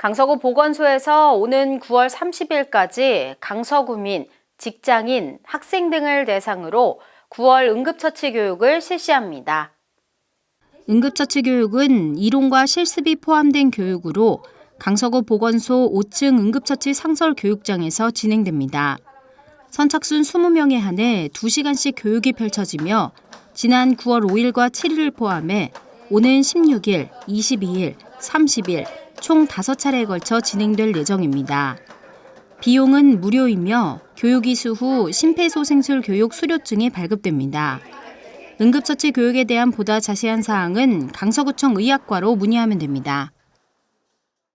강서구 보건소에서 오는 9월 30일까지 강서구민, 직장인, 학생 등을 대상으로 9월 응급처치 교육을 실시합니다. 응급처치 교육은 이론과 실습이 포함된 교육으로 강서구 보건소 5층 응급처치 상설 교육장에서 진행됩니다. 선착순 20명에 한해 2시간씩 교육이 펼쳐지며 지난 9월 5일과 7일을 포함해 오는 16일, 22일, 30일 총 5차례에 걸쳐 진행될 예정입니다. 비용은 무료이며 교육 이수 후 심폐소생술 교육 수료증이 발급됩니다. 응급처치 교육에 대한 보다 자세한 사항은 강서구청 의학과로 문의하면 됩니다.